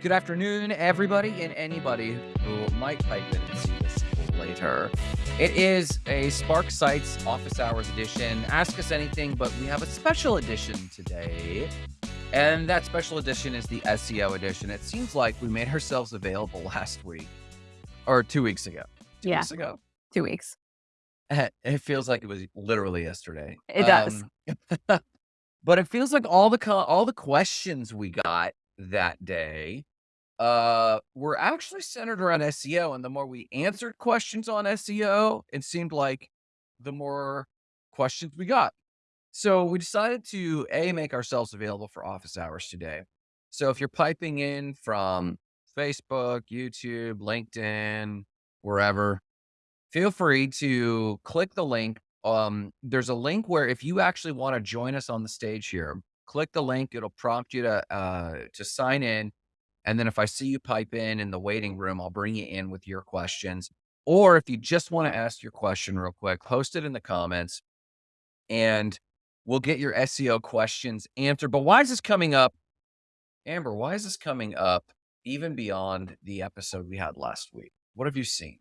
Good afternoon, everybody and anybody who might pipe in and see this later. It is a Spark Sites Office Hours edition. Ask us anything, but we have a special edition today. And that special edition is the SEO edition. It seems like we made ourselves available last week or two weeks ago. Two Yeah. weeks ago. Two weeks. It feels like it was literally yesterday. It does. Um, but it feels like all the all the questions we got that day uh were actually centered around SEO and the more we answered questions on SEO it seemed like the more questions we got. So we decided to a make ourselves available for office hours today. So if you're piping in from Facebook, YouTube, LinkedIn, wherever, feel free to click the link. Um, there's a link where if you actually want to join us on the stage here, click the link. It'll prompt you to uh, to sign in, and then if I see you pipe in in the waiting room, I'll bring you in with your questions. Or if you just want to ask your question real quick, post it in the comments, and we'll get your SEO questions answered. But why is this coming up, Amber? Why is this coming up even beyond the episode we had last week? What have you seen?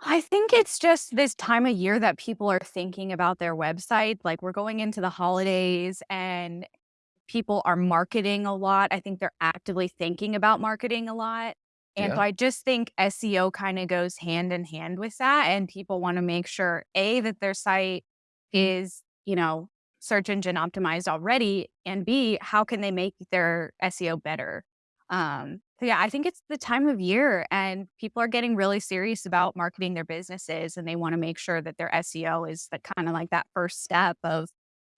I think it's just this time of year that people are thinking about their website. Like we're going into the holidays and people are marketing a lot. I think they're actively thinking about marketing a lot. And Yeah. so I just think SEO kind of goes hand in hand with that. And people want to make sure A, that their site is, you know, search engine optimized already. And B, how can they make their SEO better? Um, so yeah, I think it's the time of year and people are getting really serious about marketing their businesses and they want to make sure that their SEO is the kind of like that first step of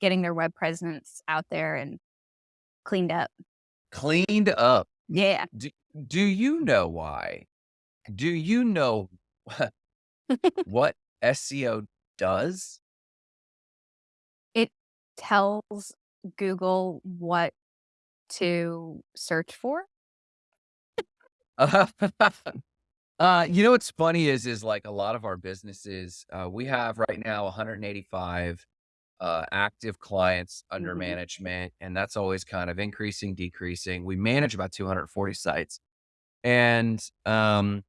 getting their web presence out there and cleaned up. Cleaned up. Yeah. Do, do you know why? Do you know what SEO does? It tells Google what to search for. Uh, uh, you know what's funny is is like a lot of our businesses, uh, we have right now 185 uh, active clients under Mhm. management, and that's always kind of increasing, decreasing. We manage about 240 sites, and um,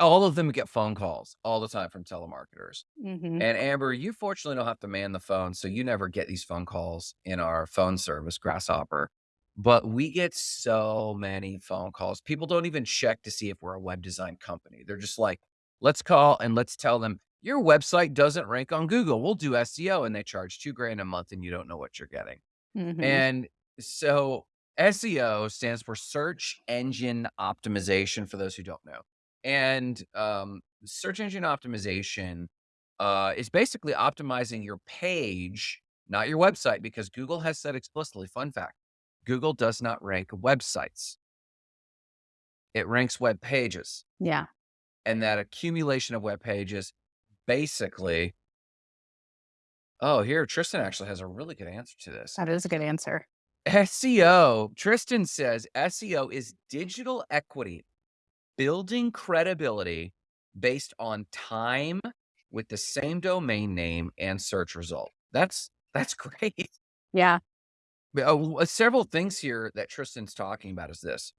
all of them get phone calls all the time from telemarketers. hmm And Amber, you fortunately don't have to man the phone, so you never get these phone calls in our phone service, Grasshopper. But we get so many phone calls. People don't even check to see if we're a web design company. They're just like, let's call and let's tell them your website doesn't rank on Google. We'll do SEO. And they charge two grand a month and you don't know what you're getting. hmm And so SEO stands for search engine optimization for those who don't know. And um, search engine optimization uh, is basically optimizing your page, not your website, because Google has said explicitly, fun fact, Google does not rank websites. It ranks web pages. Yeah. And that accumulation of web pages basically. Oh, here, Tristan actually has a really good answer to this. That is a good answer. SEO, Tristan says SEO is digital equity, building credibility based on time with the same domain name and search result. That's that's great. Yeah. But, uh, several things here that Tristan's talking about is this.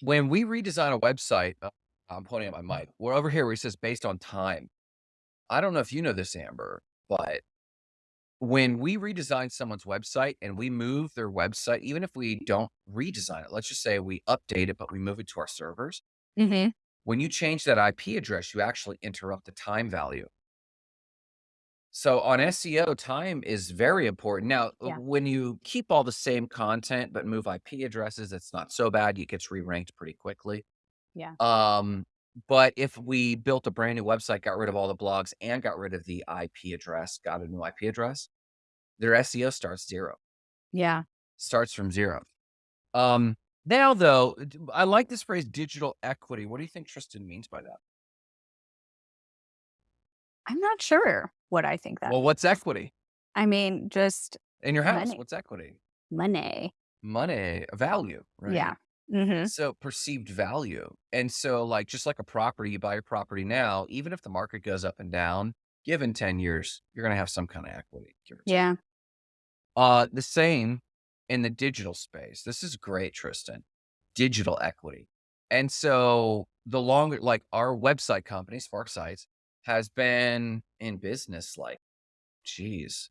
When we redesign a website, uh, I'm pointing at my mic. We're over here where he says based on time. I don't know if you know this, Amber, but when we redesign someone's website and we move their website, even if we don't redesign it, let's just say we update it, but we move it to our servers. hmm When you change that IP address, you actually interrupt the time value. So on SEO, time is very important. Now, uh, Yeah. when you keep all the same content but move IP addresses, it's not so bad. It gets re-ranked pretty quickly. Yeah. Um, but if we built a brand new website, got rid of all the blogs and got rid of the IP address, got a new IP address, their SEO starts zero, Yeah. starts from zero. Um, now though, I like this phrase digital equity. What do you think Tristan means by that? I'm not sure what I think that. Well, what's equity I mean, just in your house? Money. What's equity? money. Money, value, right? Yeah. Hmm So perceived value. And so like just like a property, you buy a property now, even if the market goes up and down, given 10 years, you're going to have some kind of equity. give or take. Yeah. Uh, the same in the digital space. This is great, Tristan. Digital equity. And so the longer like our website company, Spark Sites, has been in business like, geez,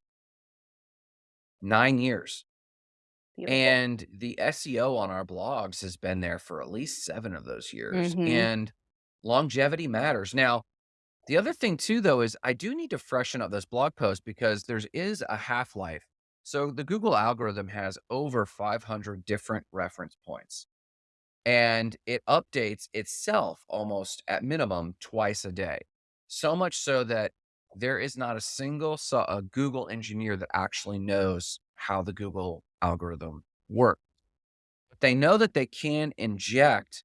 9 years. Beautiful. And the SEO on our blogs has been there for at least 7 of those years, Mhm. and longevity matters. Now, the other thing too, though, is I do need to freshen up this blog post because there's a half-life. So the Google algorithm has over 500 different reference points, and it updates itself almost at minimum twice a day. So much so that there is not a single a Google engineer that actually knows how the Google algorithm work. But they know that they can inject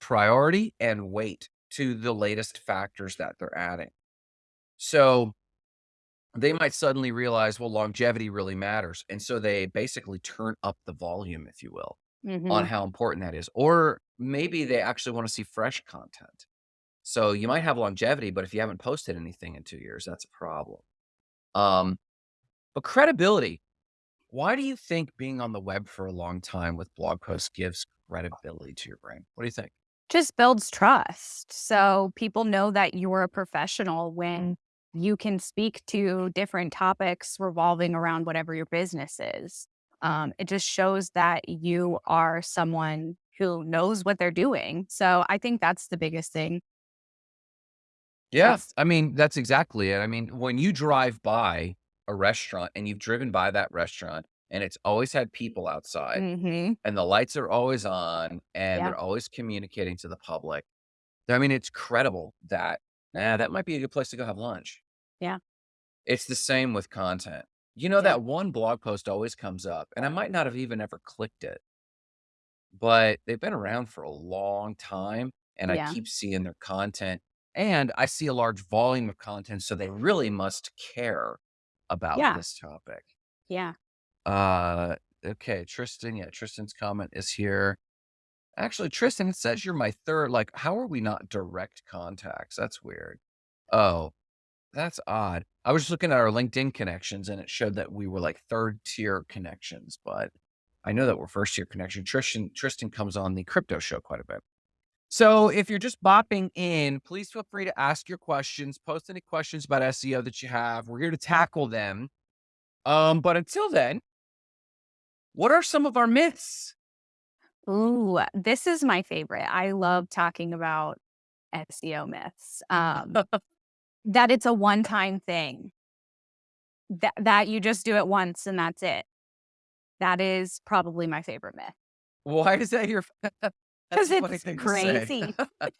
priority and weight to the latest factors that they're adding. So they might suddenly realize, well, longevity really matters. And so they basically turn up the volume, if you will, on Mhm. how important that is. Or maybe they actually want to see fresh content. So you might have longevity, but if you haven't posted anything in 2 years, that's a problem. Um, but credibility. Why do you think being on the web for a long time with blog posts gives credibility to your brand? What do you think? Just builds trust. So people know that you're a professional when you can speak to different topics revolving around whatever your business is. Um, it just shows that you are someone who knows what they're doing. So I think that's the biggest thing. Yeah. I mean, that's exactly it. I mean, when you drive by a restaurant and you've driven by that restaurant and it's always had people outside Mhm. and the lights are always on and Yeah. they're always communicating to the public. I mean, it's credible that, nah, that might be a good place to go have lunch. Yeah. It's the same with content. You know, Yeah. that one blog post always comes up, and I might not have even ever clicked it, but they've been around for a long time, and I keep seeing their content, and I see a large volume of content, so they really must care about Yeah. this topic. Yeah. Uh, okay, Tristan, yeah, Tristan's comment is here. Actually, Tristan, it says you're my third, like, how are we not direct contacts? That's weird. Oh, that's odd. I was just looking at our LinkedIn connections and it showed that we were like third tier connections, but I know that we're first tier connection. Tristan Tristan comes on the crypto show quite a bit. So if you're just bopping in, please feel free to ask your questions, post any questions about SEO that you have. We're here to tackle them. Um, but until then, what are some of our myths? Ooh, this is my favorite. I love talking about SEO myths. Um, that it's a one-time thing. That that you just do it once and that's it. That is probably my favorite myth. Why is that your That's 'Cause a funny it's to crazy.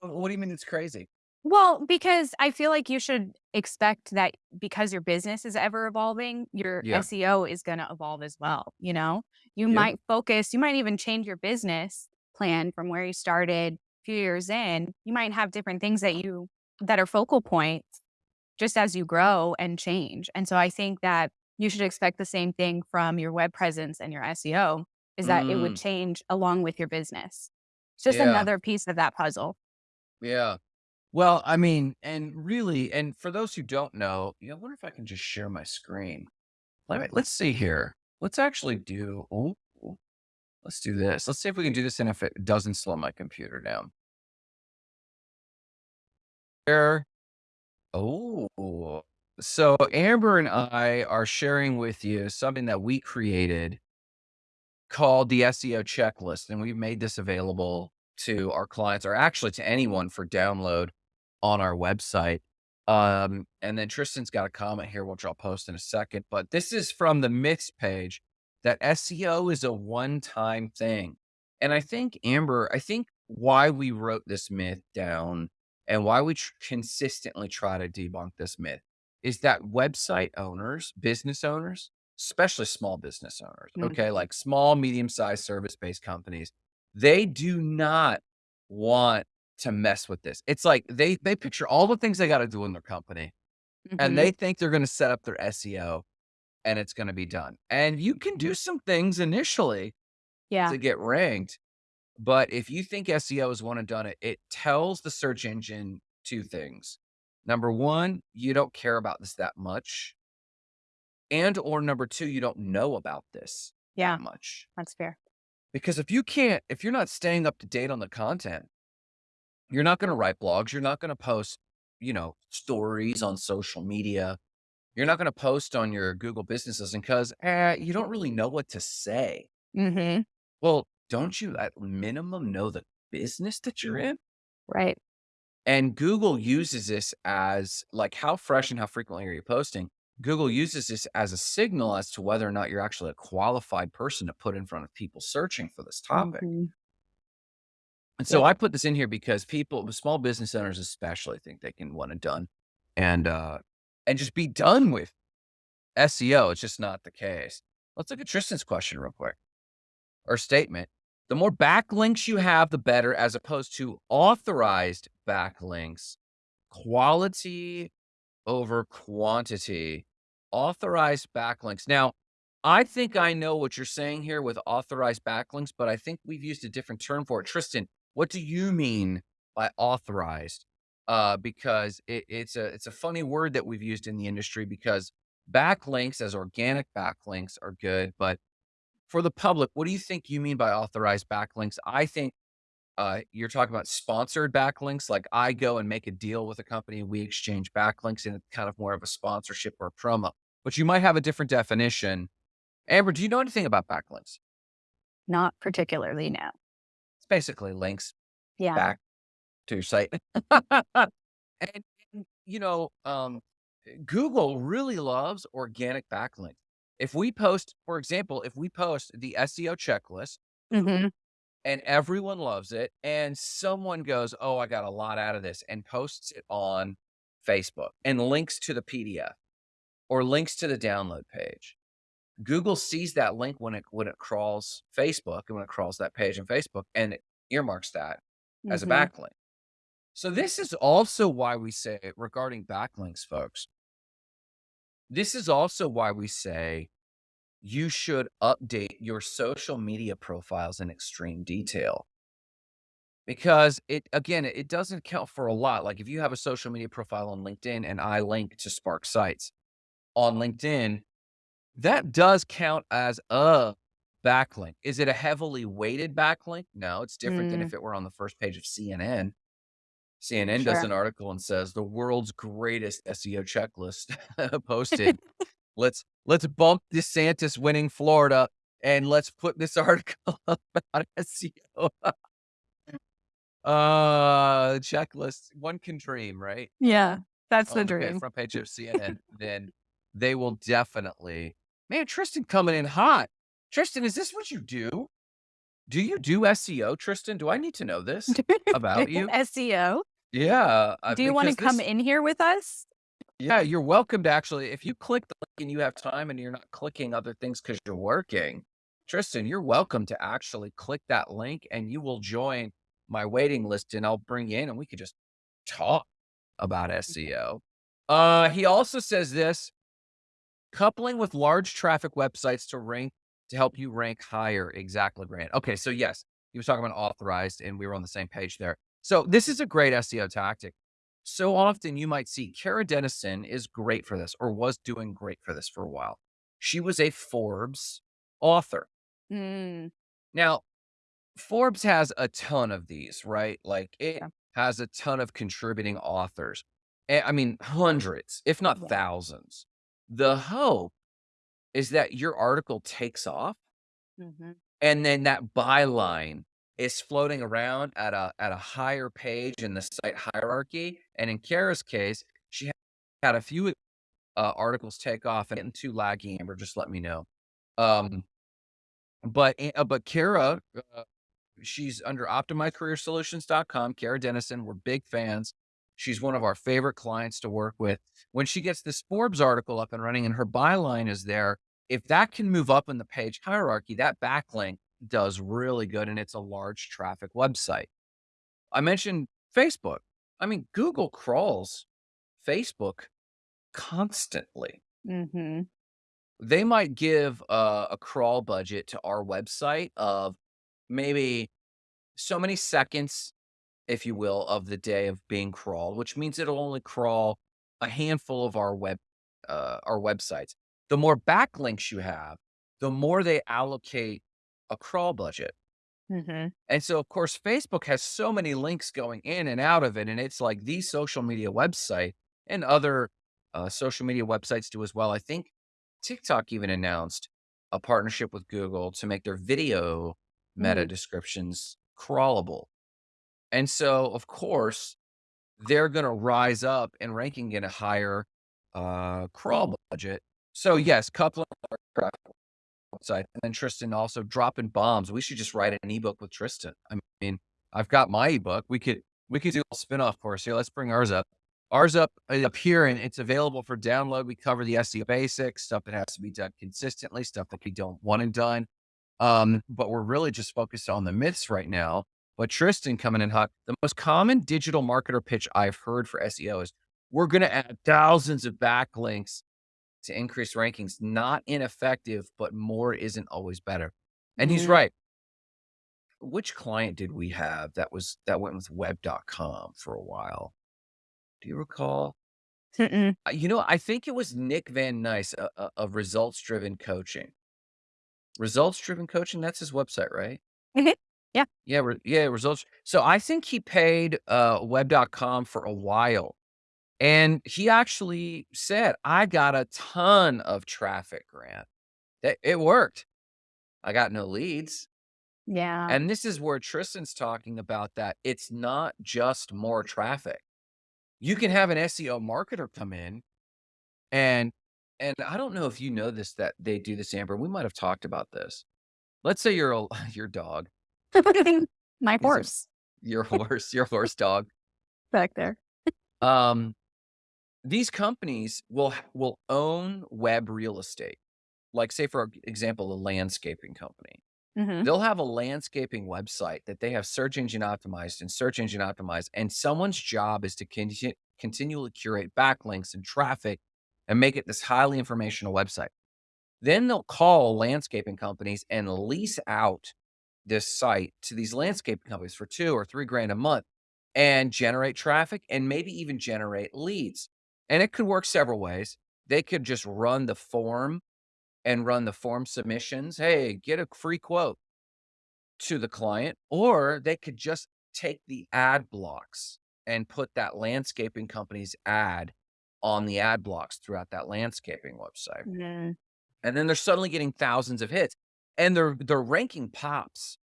What do you mean it's crazy? Well, because I feel like you should expect that because your business is ever evolving, your Yeah. SEO is gonna evolve as well, you know? You Yep. might focus you might even change your business plan from where you started a few years in. You might have different things that you that are focal points just as you grow and change. And so I think that you should expect the same thing from your web presence and your SEO is that it would Mm, change along with your business. It's just yeah. another piece of that puzzle. Yeah. Well, I mean, and really, and for those who don't know, yeah, I wonder if I can just share my screen. Let me, let's see here. Let's actually do, oh, let's do this. Let's see if we can do this and if it doesn't slow my computer down. There. Oh, so Amber and I are sharing with you something that we created called the SEO checklist. And we've made this available to our clients or actually to anyone for download on our website. Um, and then Tristan's got a comment here, which I'll post in a second. But this is from the myths page that SEO is a one time thing. And I think, Amber, I think why we wrote this myth down and why we tr- consistently try to debunk this myth is that website owners, business owners, especially small business owners, okay, Mhm. like small, medium sized service based companies, they do not want to mess with this. It's like they they picture all the things they got to do in their company and Mhm. they think they're going to set up their SEO and it's going to be done. And you can do some things initially Yeah. to get ranked, but if you think SEO is one and done it, it tells the search engine two things. Number 1, you don't care about this that much, and or number 2, you don't know about this. Yeah, that much. that's fair. Because if you can't if you're not staying up to date on the content, you're not gonna write blogs, you're not gonna post, you know, stories on social media. You're not gonna post on your Google Business Assistant 'cause, eh, you don't really know what to say. Mhm. Well, don't you at minimum know the business that you're in? Right. And Google uses this as like, how fresh and how frequently are you posting? Google uses this as a signal as to whether or not you're actually a qualified person to put in front of people searching for this topic. Mhm. And Yeah. so I put this in here because people small business owners especially think they can one and done and, uh, and just be done with SEO. It's just not the case. Let's look at Tristan's question real quick or statement. The more backlinks you have, the better, as opposed to authorized backlinks, quality over quantity, authorized backlinks. Now, I think I know what you're saying here with authorized backlinks, but I think we've used a different term for it. Tristan, what do you mean by authorized? Uh, because it, it's a it's a funny word that we've used in the industry because backlinks as organic backlinks are good, but for the public, what do you think you mean by authorized backlinks? I think uh, you're talking about sponsored backlinks. Like I go and make a deal with a company, we exchange backlinks, and it's kind of more of a sponsorship or a promo. But you might have a different definition. Amber, do you know anything about backlinks? Not particularly, no. It's basically links Yeah. back to your site. and, and, you know, um, Google really loves organic backlinks. If we post, for example, if we post the SEO checklist Mhm. and everyone loves it, and someone goes, "Oh, I got a lot out of this," and posts it on Facebook and links to the PDF or links to the download page. Google sees that link when it when it crawls Facebook and when it crawls that page in Facebook and it earmarks that as a Mhm. backlink. So this is also why we say regarding backlinks, folks. This is also why we say you should update your social media profiles in extreme detail. Because it again, it doesn't count for a lot. Like if you have a social media profile on LinkedIn and I link to Spark Sites on LinkedIn, that does count as a backlink. Is it a heavily weighted backlink? No, it's different than Mm. if it were on the first page of CNN. CNN does an article and says the world's greatest SEO checklist posted. Let's let's bump DeSantis winning Florida and let's put this article about SEO. Uh, checklist. One can dream, right? Yeah. That's the On the dream. front page of CNN, then they will definitely. Man, Tristan coming in hot. Tristan, is this what you do? Do you do SEO, Tristan? Do I need to know this about you? SEO? Yeah, Do you wanna come this- in here with us? Yeah, you're welcome to actually, if you click the link and you have time and you're not clicking other things because you're working, Tristan, you're welcome to actually click that link and you will join my waiting list and I'll bring you in and we could just talk about SEO. Uh, he also says this coupling with large traffic websites to rank to help you rank higher. Exactly, Grant. Okay, so yes, he was talking about authorized and we were on the same page there. So this is a great SEO tactic. So often you might see Kara Dennison is great for this or was doing great for this for a while. She was a Forbes author. Mm. Now, Forbes has a ton of these, right? Like it Yeah. has a ton of contributing authors. Eh, I mean, hundreds, if not Yeah. thousands. The hope is that your article takes off Mhm. and then that byline is floating around at a at a higher page in the site hierarchy. And in Kara's case, she had a few uh, articles take off and getting too laggy. Amber, just let me know. Um, but eh, uh, but Kara, uh, she's under optimizecareersolutions.com. Kara Dennison, we're big fans. She's one of our favorite clients to work with. When she gets this Forbes article up and running and her byline is there, if that can move up in the page hierarchy, that backlink does really good and it's a large traffic website. I mentioned Facebook. I mean, Google crawls Facebook constantly. Mhm. They might give a, a crawl budget to our website of maybe so many seconds, if you will, of the day of being crawled, which means it'll only crawl a handful of our web uh, our websites. The more backlinks you have, the more they allocate a crawl budget. Mhm. And so, of course, Facebook has so many links going in and out of it, and it's like the social media website and other, uh, social media websites do as well. I think TikTok even announced a partnership with Google to make their video meta Mm. descriptions crawlable. And so, of course, they're gonna rise up in ranking in a higher, uh, crawl budget. So, yes, couple website, and then Tristan also dropping bombs. We should just write an ebook with Tristan. I mean, I've got my ebook. We could we could do a spinoff course here. Let's bring ours up. Ours up uh, up here, and it's available for download. We cover the SEO basics, stuff that has to be done consistently, stuff that we don't want it done. Um, but we're really just focused on the myths right now. But Tristan coming in hot. The most common digital marketer pitch I've heard for SEO is we're going to add thousands of backlinks to increase rankings. Not ineffective, but more isn't always better. And he's Mhm. right. Which client did we have that was that went with web.com for a while? Do you recall? Mm-mm. You know, I think it was Nick Van Nice uh, of Results Driven Coaching. Results Driven Coaching, that's his website, right? Mhm. Yeah. Yeah, re yeah, results so I think he paid, uh, web.com for a while, and he actually said, "I got a ton of traffic, Grant. It it worked. I got no leads." Yeah. And this is where Tristan's talking about that it's not just more traffic. You can have an SEO marketer come in and and I don't know if you know this that they do this, Amber. We might have talked about this. Let's say you're a your dog. My horse your horse, your horse dog. back there. Um, these companies will will own web real estate. Like, say, for example, a landscaping company. Mhm. They'll have a landscaping website that they have search engine optimized and search engine optimized, and someone's job is to conti continually curate backlinks and traffic and make it this highly informational website. Then they'll call landscaping companies and lease out this site to these landscaping companies for 2 or 3 grand a month and generate traffic and maybe even generate leads. And it could work several ways. They could just run the form and run the form submissions. Hey, get a free quote to the client, or they could just take the ad blocks and put that landscaping company's ad on the ad blocks throughout that landscaping website. Mhm. And then they're suddenly getting thousands of hits and their their ranking pops,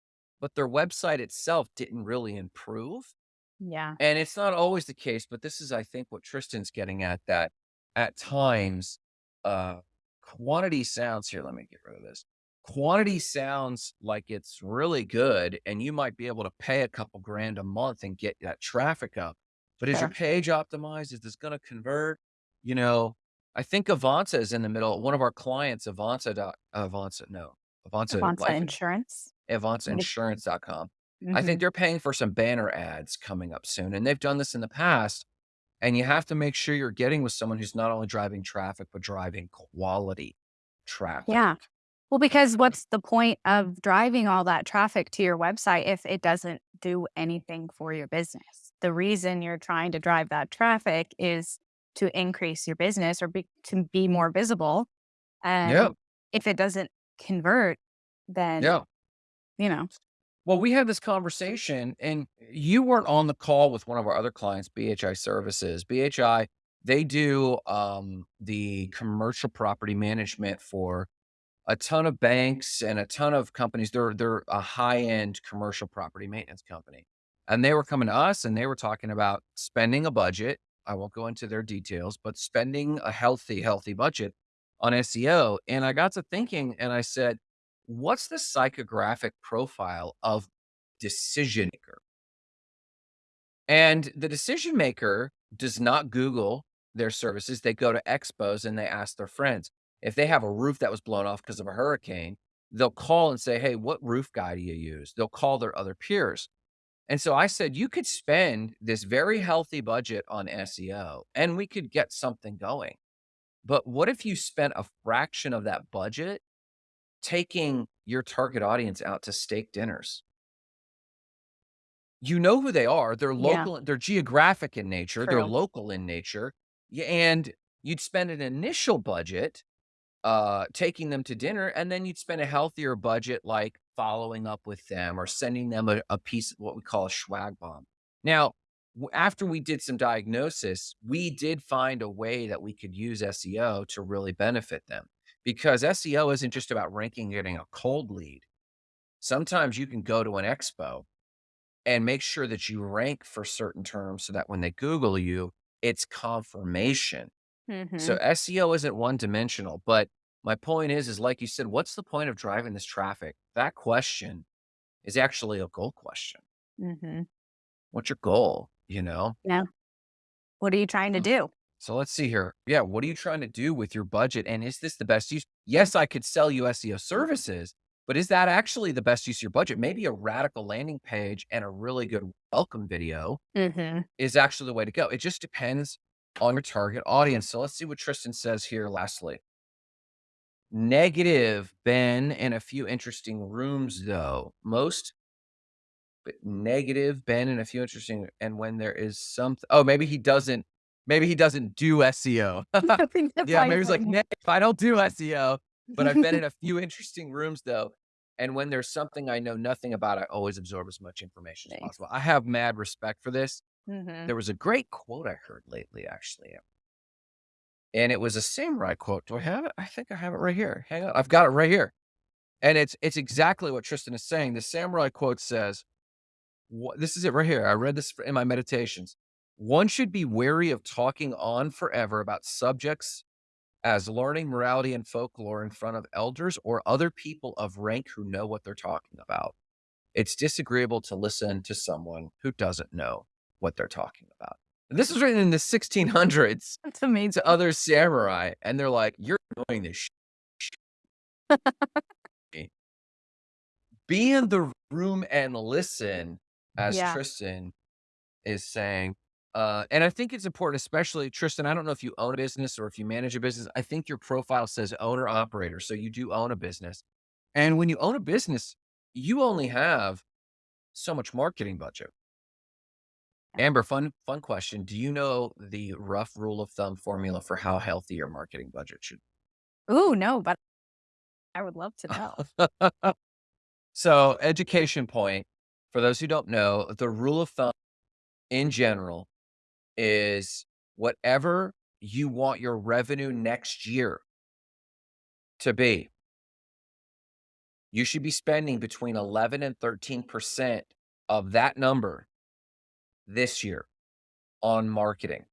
but their website itself didn't really improve. Yeah. And it's not always the case, but this is, I think, what Tristan's getting at that at times, uh, quantity sounds here. Let me get rid of this. Quantity sounds like it's really good, and you might be able to pay a couple grand a month and get that traffic up. But is your page optimized? Is this going to convert? You know, I think Avanza is in the middle. One of our clients, Avanza, Avanza, no, Avanza Avanza Insurance. Like AvanzaInsurance.com. I think Mhm. they're paying for some banner ads coming up soon, and they've done this in the past. And you have to make sure you're getting with someone who's not only driving traffic, but driving quality traffic. Yeah. Well, because what's the point of driving all that traffic to your website if it doesn't do anything for your business? The reason you're trying to drive that traffic is to increase your business or be, to be more visible. Yeah, And if it doesn't convert, then, yeah. You know, Well, we had this conversation, and you weren't on the call with one of our other clients, BHI Services. BHI, they do um, the commercial property management for a ton of banks and a ton of companies. They're they're a high-end commercial property maintenance company. And they were coming to us and they were talking about spending a budget. I won't go into their details, but spending a healthy, healthy budget on SEO. And I got to thinking and I said, what's the psychographic profile of decision maker? And the decision maker does not Google their services. They go to expos and they ask their friends. If they have a roof that was blown off because of a hurricane, they'll call and say, Hey, what roof guy do you use? They'll call their other peers. And so I said, you could spend this very healthy budget on SEO and we could get something going. But what if you spent a fraction of that budget taking your target audience out to steak dinners? You know who they are. They're yeah, local, they're geographic in nature, they're local in nature. Yeah, and you'd spend an initial budget uh, taking them to dinner, and then you'd spend a healthier budget, like following up with them or sending them a, a piece of what we call a swag bomb. Now, after we did some diagnosis, we did find a way that we could use SEO to really benefit them because SEO isn't just about ranking, getting a cold lead. Sometimes you can go to an expo and make sure that you rank for certain terms so that when they Google you, it's confirmation. So Mhm. SEO isn't one dimensional, but my point is, is like you said, what's the point of driving this traffic? That question is actually a goal question. Mhm. What's your goal? You know? Yeah. What are you trying to do? So let's see here. Yeah. What are you trying to do with your budget? And is this the best use? Yes, I could sell you SEO services, but is that actually the best use of your budget? Maybe a radical landing page and a really good welcome video Mhm. is actually the way to go. It just depends on your target audience. So let's see what Tristan says here lastly. Negative, Ben in a few interesting rooms though. Most but negative, Ben in a few interesting and when there is something oh, maybe he doesn't maybe he doesn't do SEO. I think that's Yeah, maybe he's like, like, "Nah, if I don't do SEO, but I've been in a few interesting rooms though, and when there's something I know nothing about, I always absorb as much information as possible." I have mad respect for this. Mhm. There was a great quote I heard lately, actually, and it was a samurai quote. Do I have it? I think I have it right here. Hang on, I've got it right here, and it's it's exactly what Tristan is saying. The samurai quote says, this is it right here. I read this in my meditations. "One should be wary of talking on forever about subjects as learning morality and folklore in front of elders or other people of rank who know what they're talking about. It's disagreeable to listen to someone who doesn't know what they're talking about." And this was written in the 1600s That's amazing. to other samurai, and they're like, "You're doing this Be in the room and listen, as Yeah. Tristan is saying. Uh, and I think it's important, especially Tristan. I don't know if you own a business or if you manage a business. I think your profile says owner operator. So you do own a business. And when you own a business, you only have so much marketing budget. Amber, fun, fun question. Do you know the rough rule of thumb formula for how healthy your marketing budget should be? Ooh, no, but I would love to know. So, education point for those who don't know, the rule of thumb in general is whatever you want your revenue next year to be, you should be spending between 11 and 13% of that number this year on marketing.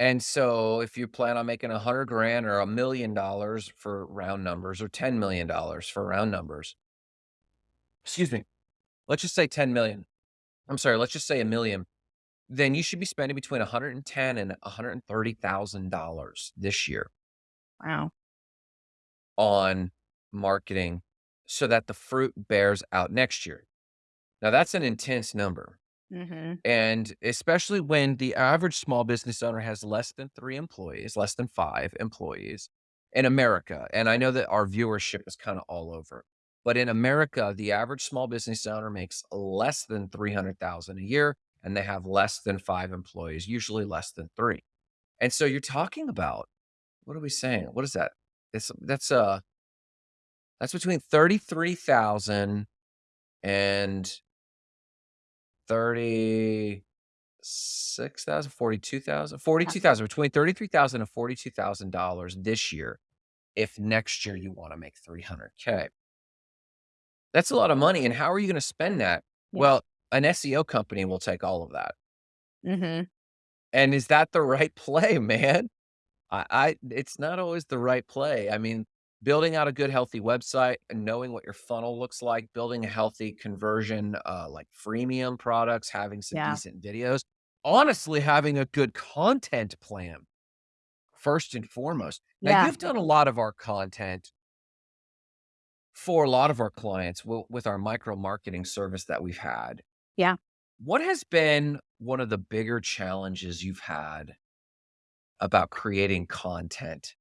And so if you plan on making a hundred grand or a million dollars for round numbers or $10 million for round numbers, excuse me, let's just say 10 million. I'm sorry, let's just say a million. Then you should be spending between 110 and $130,000 this year Wow. on marketing so that the fruit bears out next year. Now that's an intense number. Mhm. And especially when the average small business owner has less than 3 employees, less than 5 employees in America, and I know that our viewership is kinda all over. But in America, the average small business owner makes less than 300,000 a year, and they have less than 5 employees, usually less than 3. And so you're talking about what are we saying? What is that? It's that's, uh, that's between 33,000 and 30 6,000, 42,000, 42,000, between 33,000 and $42,000 this year if next year you wanna make 300K. That's a lot of money, and how are you gonna spend that? Yeah. Well, an SEO company will take all of that. Mhm. And is that the right play, man? I I it's not always the right play. I mean, building out a good healthy website and knowing what your funnel looks like, building a healthy conversion, uh, like freemium products, having some Yeah. decent videos, honestly, having a good content plan first and foremost. Now, Yeah. you've done a lot of our content for a lot of our clients with our micro marketing service that we've had. Yeah. What has been one of the bigger challenges you've had about creating content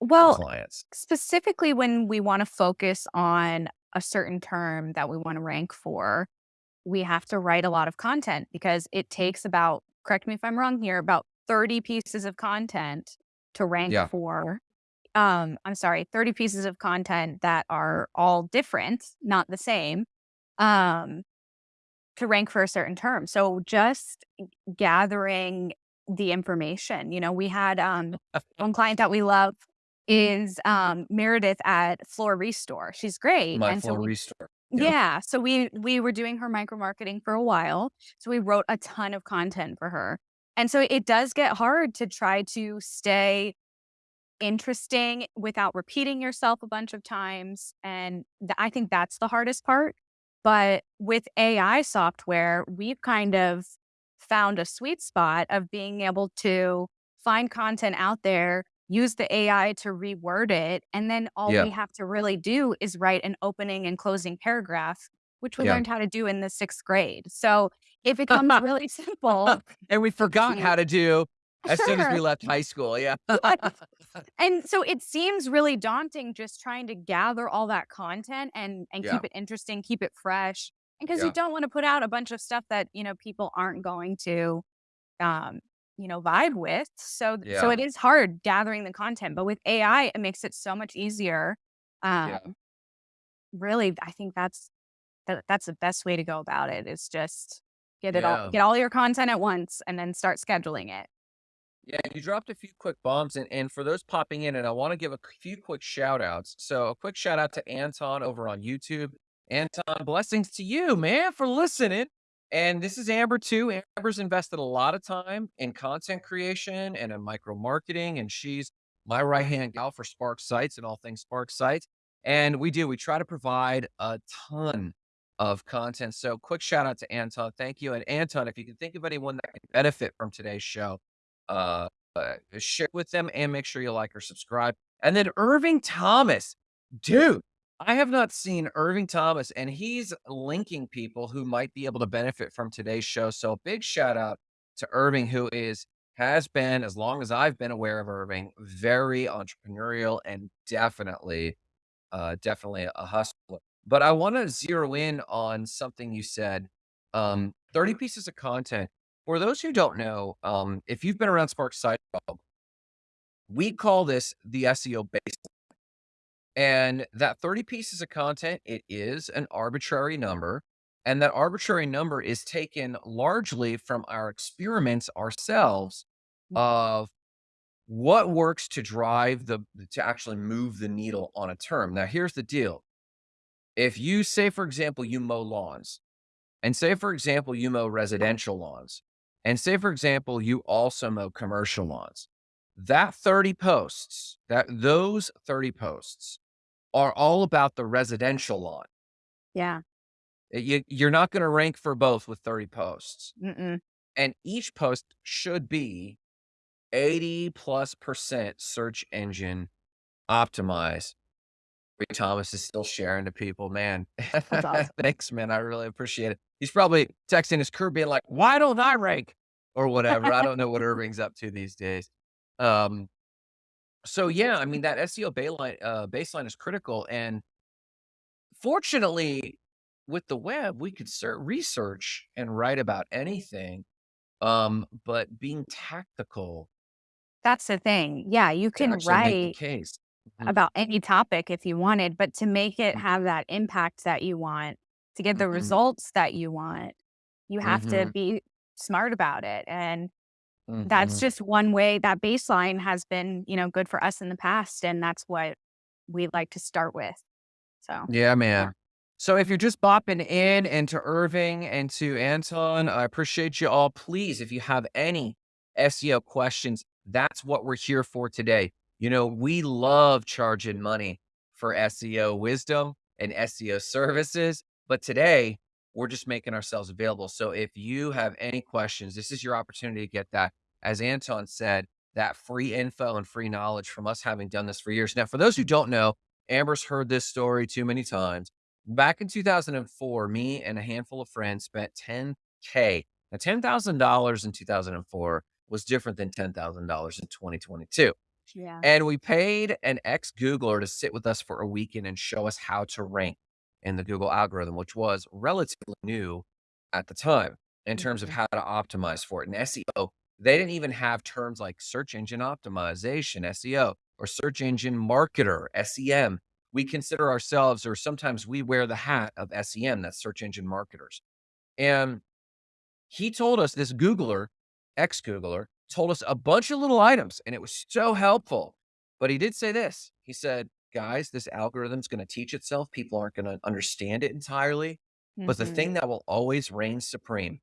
Well, clients? specifically when we wanna focus on a certain term that we wanna rank for, we have to write a lot of content because it takes about correct me if I'm wrong here, about 30 pieces of content to rank Yeah. for um, I'm sorry, 30 pieces of content that are all different, not the same, um, to rank for a certain term. So just gathering the information, you know, we had, um, one client that we love is, um, Meredith at Floor Restore. She's great, My and so Floor we Restore. Yep. Yeah, so we we were doing her micro-marketing for a while, so we wrote a ton of content for her. And so it does get hard to try to stay interesting without repeating yourself a bunch of times, and th I think that's the hardest part. But with AI software, we've kind of found a sweet spot of being able to find content out there, use the AI to reword it, and then all Yeah. we have to really do is write an opening and closing paragraph, which we Yeah. learned how to do in the 6th grade. So it becomes really simple And we forgot how to do as soon as we left high school, yeah. And so it seems really daunting just trying to gather all that content and and Yeah. keep it interesting, keep it fresh, and 'cause you Yeah. don't wanna put out a bunch of stuff that, you know, people aren't going to, um, you know, vibe with. So so it is hard gathering the content, but with AI, it makes it so much easier. Yeah. Um really, I think that's that that's the best way to go about it is just get it all get all your content at once and then start scheduling it. Yeah, you dropped a few quick bombs, and and for those popping in, and I wanna give a few quick shout outs. So, a quick shout out to Anton over on YouTube. Anton, blessings to you, man, for listening. And this is Amber too. Amber's invested a lot of time in content creation and in micro-marketing, and she's my right-hand gal for Spark Sites and all things Spark Sites. And we do, we try to provide a ton of content. So quick shout out to Anton, thank you. And Anton, if you can think of anyone that can benefit from today's show, uh, uh, share with them and make sure you like or subscribe. And then Irving Thomas, dude, I have not seen Irving Thomas, and he's linking people who might be able to benefit from today's show. So big shout out to Irving, who is has been, as long as I've been aware of Irving, very entrepreneurial and definitely, uh, definitely a hustler. But I wanna zero in on something you said, um, 30 pieces of content. For those who don't know, um, if you've been around Spark Site we call this the SEO baseline. And that 30 pieces of content, it is an arbitrary number, and that arbitrary number is taken largely from our experiments ourselves of what works to drive the to actually move the needle on a term. Now, here's the deal. If you say, for example, you mow lawns, and say, for example, you mow residential lawns, and say, for example, you also mow commercial lawns, that 30 posts, that those 30 posts are all about the residential lawn. Yeah. Uh, you you're not gonna rank for both with 30 posts. Mm-mm. And each post should be 80 plus percent search engine optimized. Ray Thomas is still sharing to people, man. That's awesome. Thanks, man. I really appreciate it. He's probably texting his crew being like, "Why don't I rank?" Or whatever. I don't know what Irving's up to these days. Um, so yeah, I mean, that SEO bayline uh, baseline is critical, and fortunately, with the web, we could research and right about anything, um, but being tactical That's the thing. Yeah, you can actually make the write case. Mhm. about any topic if you wanted, but to make it Mm. have that impact that you want, to get the Mhm. results that you want, you have to Mhm. be smart about it, and that's Mhm. just one way that baseline has been, you know, good for us in the past, and that's what we like to start with. So, Yeah, yeah. man. So if you're just bopping in and to Irving and to Anton, I appreciate you all. Please, if you have any SEO questions, that's what we're here for today. You know, we love charging money for SEO wisdom and SEO services, but today we're just making ourselves available. So if you have any questions, this is your opportunity to get that, as Anton said, that free info and free knowledge from us having done this for years. Now, for those who don't know, Amber's heard this story too many times. Back in 2004, me and a handful of friends spent 10K. Now, $10,000 in 2004 was different than $10,000 in 2022. Yeah. And we paid an ex-Googler to sit with us for a weekend and show us how to rank in the Google algorithm, which was relatively new at the time in terms of Mhm. how to optimize for it. And SEO, they didn't even have terms like search engine optimization, SEO. or search engine marketer, SEM. We consider ourselves, or sometimes we wear the hat of SEM, that's search engine marketers. And he told us, this Googler, ex Googler, told us a bunch of little items, and it was so helpful. But he did say this he said, guys, this algorithm's going to teach itself. People aren't going to understand it entirely. But the thing that will always reign supreme,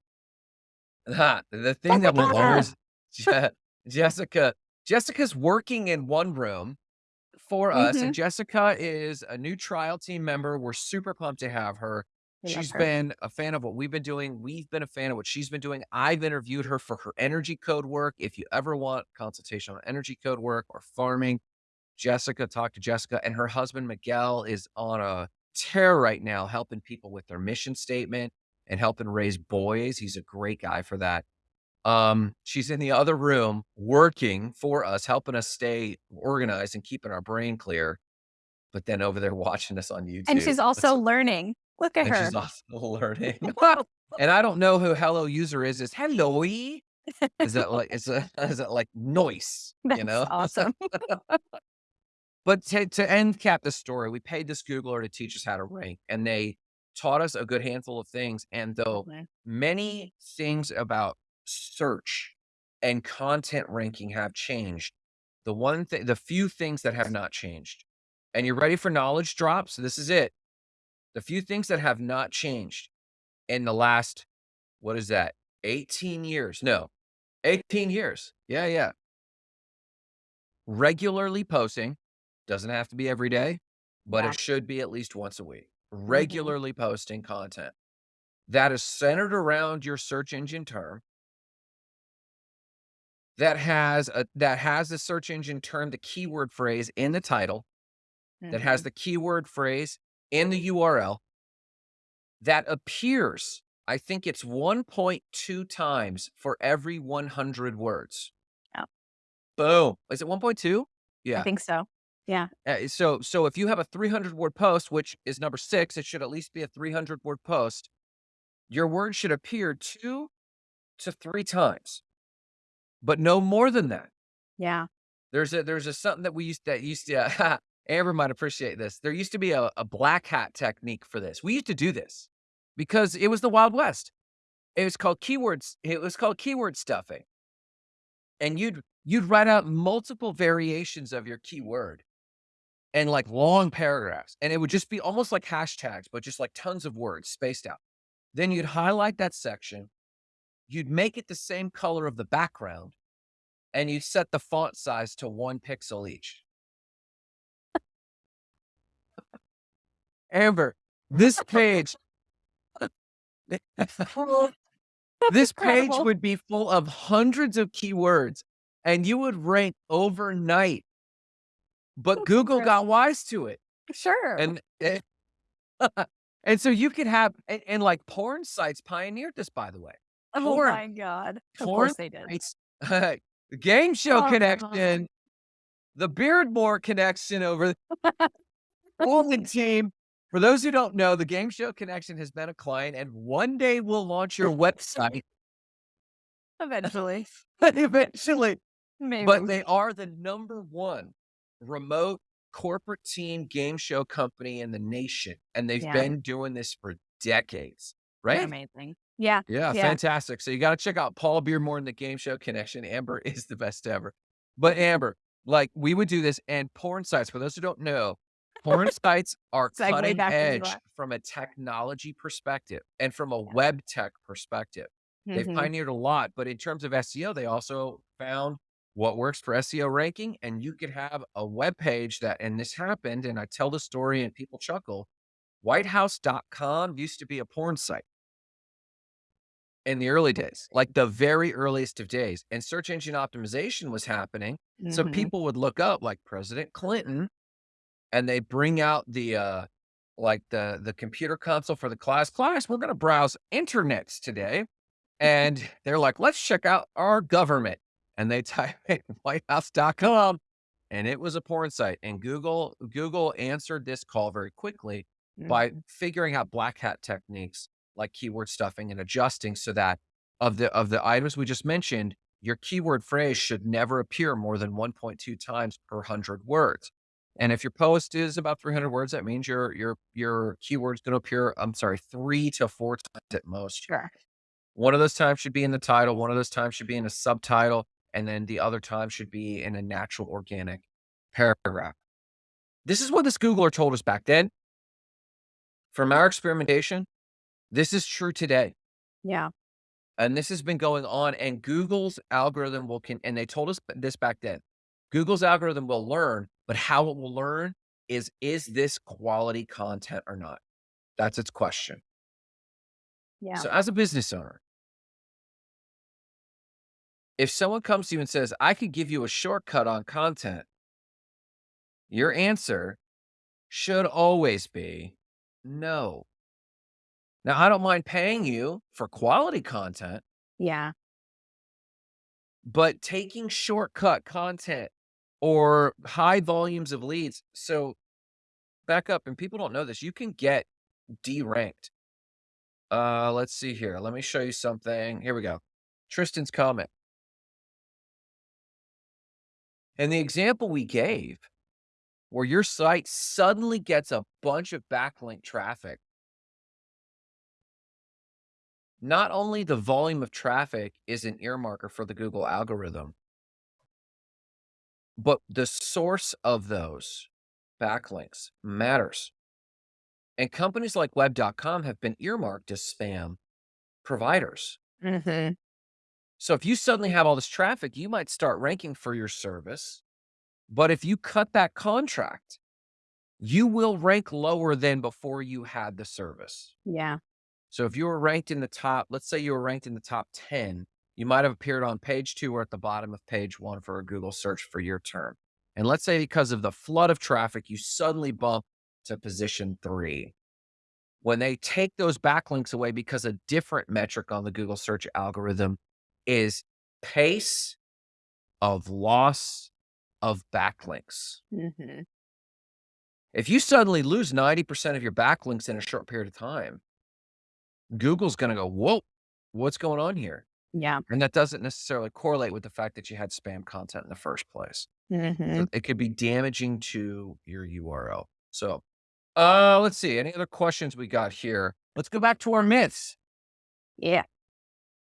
the thing that will always, Je- Jessica, Jessica's working in one room for us, Mhm. and Jessica is a new trial team member. We're super pumped to have her. She's her. been a fan of what we've been doing. We've been a fan of what she's been doing. I've interviewed her for her energy code work. If you ever want consultation on energy code work or farming, Jessica, talk to Jessica. And her husband, Miguel, is on a tear right now, helping people with their mission statement and helping raise boys. He's a great guy for that. Um, she's in the other room working for us, helping us stay organized and keeping our brain clear. But then over there watching us on YouTube. And she's also learning. Look at and her. she's also learning. and I don't know who hello user is. Is hello Is that like is that is that like noise? That's you know? awesome. But to, to end cap the story, we paid this Googler to teach us how to rank, and they taught us a good handful of things. And though many things about search and content ranking have changed, the one thing, the few things that have not changed, and you're ready for knowledge drops. This is it. The few things that have not changed in the last, what is that? 18 years? No, 18 years. Yeah, yeah. Regularly posting doesn't have to be every day, but Yeah. it should be at least once a week. Regularly posting content that is centered around your search engine term that has a that has the search engine term, the keyword phrase in the title, that has Mhm. the keyword phrase in the URL that appears, I think it's 1.2 times for every 100 words. Oh. Boom. Is it 1.2? Yeah. I think so. Yeah. Uh, so so if you have a 300 word post, which is number 6, it should at least be a 300 word post. Your word should appear 2 to 3 times. But no more than that. Yeah. There's a there's a something that we used that used to Amber might appreciate this. There used to be a, a black hat technique for this. We used to do this because it was the Wild West. It was called keywords. It was called keyword stuffing. And you'd you'd write out multiple variations of your keyword and like long paragraphs. And it would just be almost like hashtags, but just like tons of words spaced out. Then you'd highlight that section. You'd make it the same color of the background and you'd set the font size to one pixel each. Amber, this page, this page incredible. would be full of hundreds of keywords and you would rank overnight. But That's Google incredible. got wise to it. Sure. And eh, and so you could have and, and like porn sites pioneered this, by the way. oh porn- my god. Of porn course they did. It's the game show Oh, connection, the Beardmore connection over the Team. For those who don't know, the Game Show Connection has been a client, and one day we'll launch your website Eventually. eventually. Maybe. But they are the number one remote corporate team game show company in the nation, and they've Yeah. been doing this for decades. Right? amazing. Yeah. Yeah, Yeah. fantastic. So you got to check out Paul Beardmore and the Game Show Connection. Amber is the best ever. But Amber, like we would do this, and porn sites. For those who don't know, porn sites are Segue cutting edge from a technology perspective and from a Yeah. web tech perspective. They've Mhm. pioneered a lot, but in terms of SEO, they also found what works for SEO ranking. And you could have a web page that, and this happened, and I tell the story and people chuckle. Whitehouse.com used to be a porn site in the early days, like the very earliest of days. And search engine optimization was happening. So Mhm. people would look up like President Clinton and they bring out the uh like the the computer console for the class. Class, we're gonna browse internets today. And they're like, let's check out our government. And they type in whitehouse.com and it was a porn site. And Google Google answered this call very quickly by Mhm. figuring out black hat techniques like keyword stuffing and adjusting so that of the of the items we just mentioned, your keyword phrase should never appear more than 1.2 times per 100 words. And if your post is about 300 words, that means your your your keyword's going to appear, I'm sorry, 3 to 4 times at most. Sure. One of those times should be in the title, one of those times should be in a subtitle, and then the other time should be in a natural organic paragraph. This is what this Googler told us back then. From our experimentation, this is true today. Yeah. And this has been going on and Google's algorithm will can and they told us this back then. Google's algorithm will learn, but how it will learn is is this quality content or not? That's its question. Yeah. So as a business owner, if someone comes to you and says, "I could give you a shortcut on content," your answer should always be no. Now, I don't mind paying you for quality content, yeah. but taking shortcut content or high volumes of leads. So back up, and people don't know this, you can get deranked. Uh, let's see here. Let me show you something. Here we go. Tristan's comment. And the example we gave where your site suddenly gets a bunch of backlink traffic not only the volume of traffic is an earmarker for the Google algorithm, but the source of those backlinks matters. And companies like web.com have been earmarked as spam providers. Mm-hmm. So if you suddenly have all this traffic, you might start ranking for your service. But if you cut that contract, you will rank lower than before you had the service. Yeah. So if you were ranked in the top, let's say you were ranked in the top 10, you might have appeared on page two or at the bottom of page one for a Google search for your term. And let's say because of the flood of traffic, you suddenly bump to position three. When they take those backlinks away because a different metric on the Google search algorithm is pace of loss of backlinks. Mm-hmm. If you suddenly lose 90% of your backlinks in a short period of time, Google's going to go, whoa, what's going on here? Yeah. And that doesn't necessarily correlate with the fact that you had spam content in the first place. Mm-hmm. So it could be damaging to your URL. So, uh, let's see. Any other questions we got here? Let's go back to our myths. Yeah.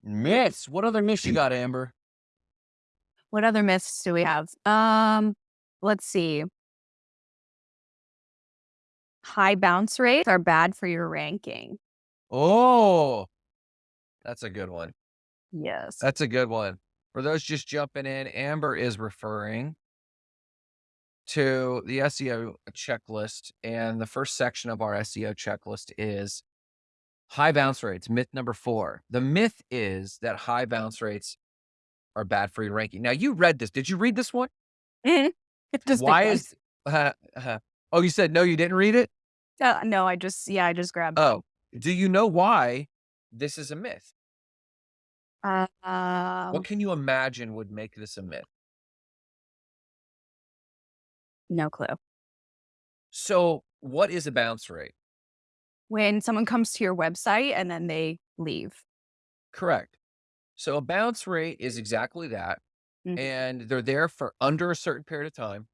Myths. What other myths you got, Amber? What other myths do we have? Um, let's see. High bounce rates are bad for your ranking. Oh, that's a good one. Yes. That's a good one. For those just jumping in, Amber is referring to the SEO checklist. And the first section of our SEO checklist is high bounce rates. Myth number four. The myth is that high bounce rates are bad for your ranking. Now, you read this. Did you read this one? Mhm. Just Why is, uh, uh, oh, you said no, you didn't read it? Uh, no, I just yeah, I just grabbed. Oh, do you know why this is a myth? Uh, um, What can you imagine would make this a myth? no clue. So, what is a bounce rate? When someone comes to your website and then they leave. Correct. So, a bounce rate is exactly that. Mhm. And they're there for under a certain period of time.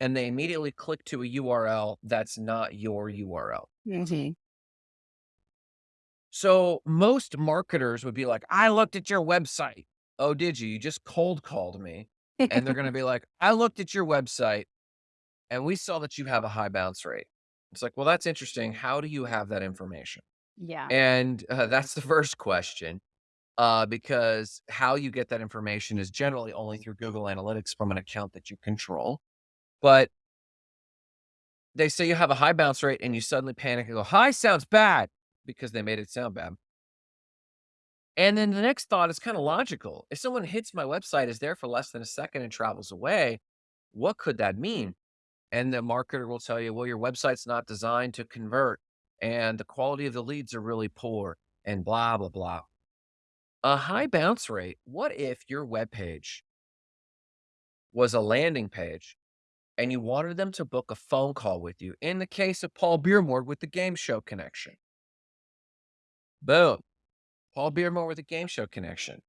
And they immediately click to a URL that's not your URL. Mhm. So, most marketers would be like, I looked at your website. Oh, did you? You just cold called me. And they're going to be like, I looked at your website and we saw that you have a high bounce rate. It's like, well, that's interesting. How do you have that information? yeah. And uh, that's the first question. Uh, because how you get that information is generally only through Google Analytics from an account that you control. But they say you have a high bounce rate and you suddenly panic and go, high sounds bad because they made it sound bad. And then the next thought is kind of logical. If someone hits my website, is there for less than a second and travels away, what could that mean? And the marketer will tell you, well, your website's not designed to convert and the quality of the leads are really poor and blah, blah, blah. A high bounce rate. What if your web page was a landing page and you wanted them to book a phone call with you? In the case of Paul Beardmore with the game show connection. Boom. Paul Beardmore with a game show connection.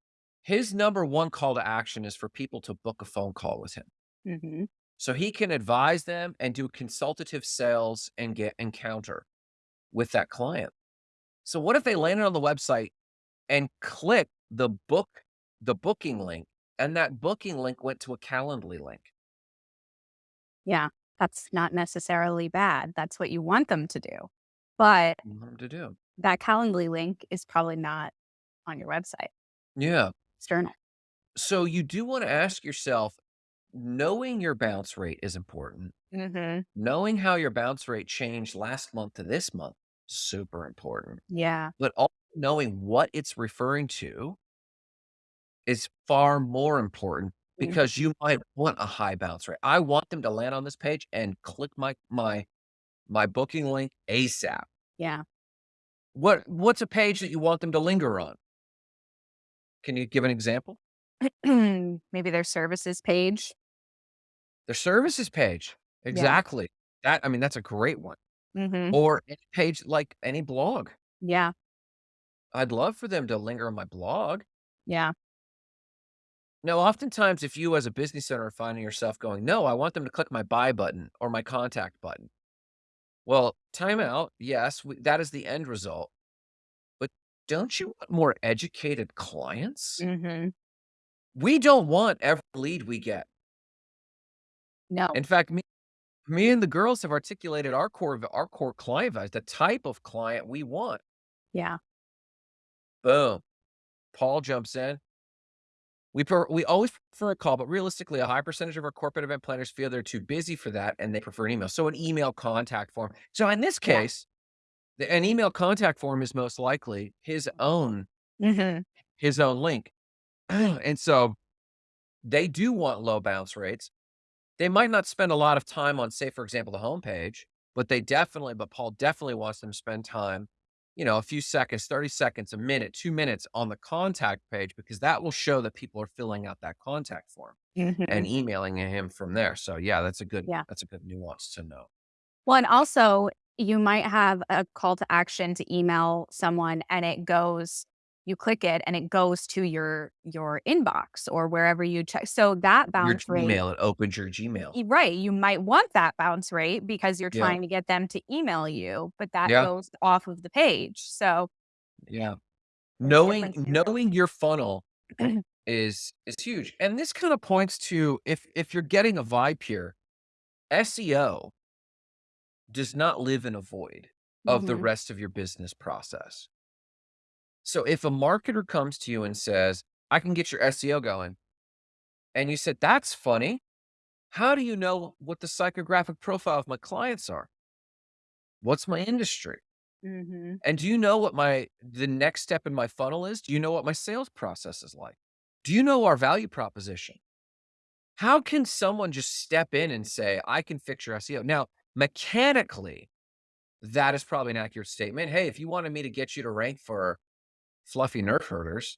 His number 1 call to action is for people to book a phone call with him. Mhm. So he can advise them and do consultative sales and get encounter with that client. So what if they landed on the website and click the book the booking link, and that booking link went to a Calendly link? Yeah, that's not necessarily bad. That's what you want them to do. But You want 'em to do. That Calendly link is probably not on your website. Yeah. External. So you do wanna ask yourself, knowing your bounce rate is important. Mhm. Knowing how your bounce rate changed last month to this month, super important. Yeah. But also knowing what it's referring to is far more important Mm. because you might want a high bounce rate. I want them to land on this page and click my my my booking link ASAP. Yeah. What what's a page that you want them to linger on? Can you give an example? Maybe their services page. Their services page. Yeah. Exactly. That I mean, that's a great one. Mhm. Or any page like any blog. Yeah. I'd love for them to linger on my blog. Yeah. Now, oftentimes, if you as a business owner are finding yourself going, "No, I want them to click my buy button or my contact button." Well, timeout. Yes, we that is the end result. But don't you want more educated clients? Mhm. We don't want every lead we get. No. In fact, me me and the girls have articulated our core our core client values, the type of client we want. Yeah. Boom. Paul jumps in. We per we always prefer a call, but realistically, a high percentage of our corporate event planners feel they're too busy for that, and they prefer an email. So an email contact form. So in this case, the an email contact form is most likely his own Mhm. his own link. And so they do want low bounce rates. They might not spend a lot of time on, say, for example, the homepage, but they definitely but Paul definitely wants them to spend time, you know, a few seconds, 30 seconds, a minute, 2 minutes on the contact page because that will show that people are filling out that contact form and Mhm. emailing him from there. So, yeah, that's a good Yeah. that's a good nuance to know. Well, and also, you might have a call to action to email someone, and it goes you click it, and it goes to your your inbox or wherever you check so that Your bounce rate Gmail, it opens your Gmail. Right, you might want that bounce rate because you're Yeah. trying to get them to email you, but that Yeah. goes off of the page. So Yeah. Knowing knowing your funnel is is huge. And this kinda points to if if you're getting a vibe here, SEO does not live in a void of the Mhm. rest of your business process. So if a marketer comes to you and says, "I can get your SEO going." And you said, "That's funny. How do you know what the psychographic profile of my clients are? What's my industry? Mhm. And do you know what my the next step in my funnel is? Do you know what my sales process is like? Do you know our value proposition?" How can someone just step in and say, "I can fix your SEO?" Now, mechanically, that is probably an accurate statement. "Hey, if you wanted me to get you to rank for fluffy nerf herders"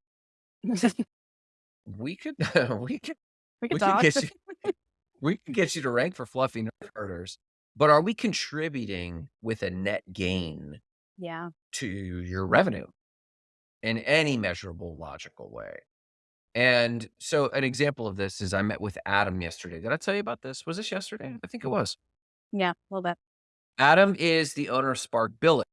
"we could we could We could we could get you we can get you to rank for fluffy nerf herders." But are we contributing with a net gain Yeah. to your revenue in any measurable, logical way? And so an example of this is I met with Adam yesterday. Did I tell you about this? Was this yesterday? I think it was. Yeah, a little bit. Adam is the owner of Spark Billing.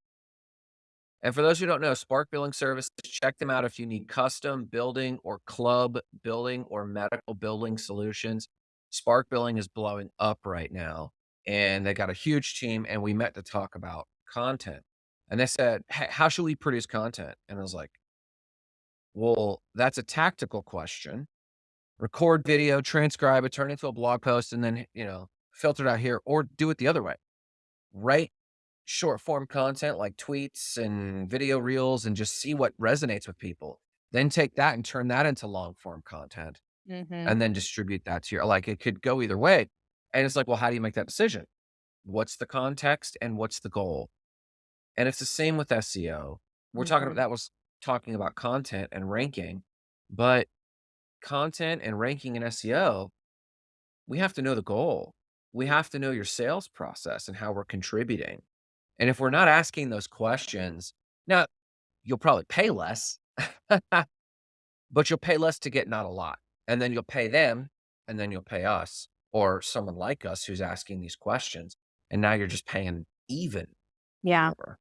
And for those who don't know, Spark Billing Services, check them out if you need custom building or club building or medical billing solutions. Spark Billing is blowing up right now, and they got a huge team, and we met to talk about content. And they said, "Hey, how should we produce content?" And I was like "Well, that's a tactical question. Record video, transcribe it, turn it into a blog post, and then, you know, filter it out here, or do it the other way. Write short form content like tweets and video reels and just see what resonates with people. Then take that and turn that into long form content, Mhm. and then distribute that to your" like, it could go either way. And it's like, well, how do you make that decision? What's the context and what's the goal? And it's the same with SEO. We're talking about Mhm. that was talking about content and ranking, but content and ranking in SEO, we have to know the goal. We have to know your sales process and how we're contributing. And if we're not asking those questions now, you'll probably pay less. but you'll pay less to get not a lot, and then you'll pay them, and then you'll pay us or someone like us who's asking these questions, and now you're just paying even Yeah. more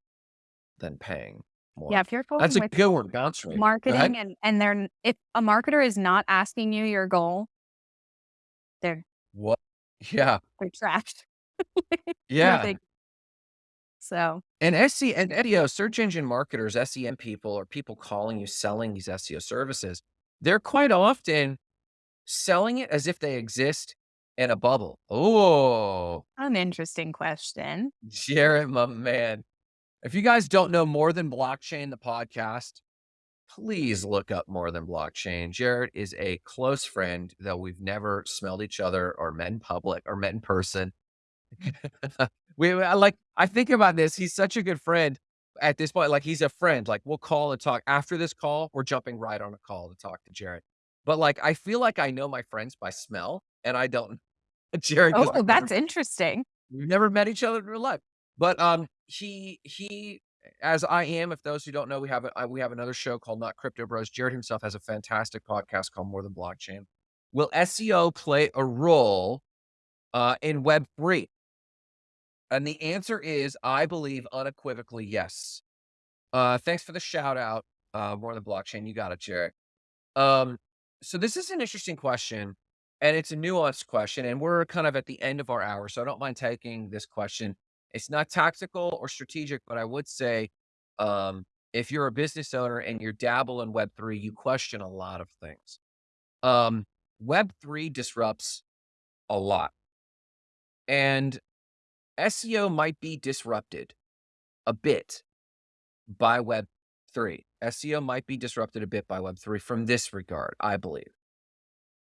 than paying Yeah, if you're That's a with good one, bounce rate. Go marketing and and they're if a marketer is not asking you your goal they're What? Yeah. they're trashed. Yeah. So And SE and SEO, search engine marketers, SEM people, or people calling you selling these SEO services, they're quite often selling it as if they exist in a bubble. Oh, An interesting question. Jarrett, my man. If you guys don't know More Than Blockchain, the podcast, please look up More Than Blockchain. Jarrett is a close friend, though we've never smelled each other or met in public or met in person. We like I think about this, he's such a good friend at this point, like, he's a friend, like, we'll call and talk. After this call, we're jumping right on a call to talk to Jared. But, like, I feel like I know my friends by smell, and I don't Jared. Oh, never that's interesting. we've never met each other in real life. But, um, he he as I am, if those who don't know, we have a uh, we have another show called Not Crypto Bros. Jared himself has a fantastic podcast called More Than Blockchain. Will SEO play a role, uh, in Web3? And the answer is, I believe unequivocally, yes. Uh, thanks for the shout out, uh, More Than Blockchain. You got it, Jared. Um, so this is an interesting question, and it's a nuanced question, and we're kind of at the end of our hour, so I don't mind taking this question. It's not tactical or strategic, but I would say, um, if you're a business owner and you're dabble in Web3, you question a lot of things. Um, Web3 disrupts a lot. And SEO might be disrupted a bit by Web3. SEO might be disrupted a bit by Web3 from this regard, I believe.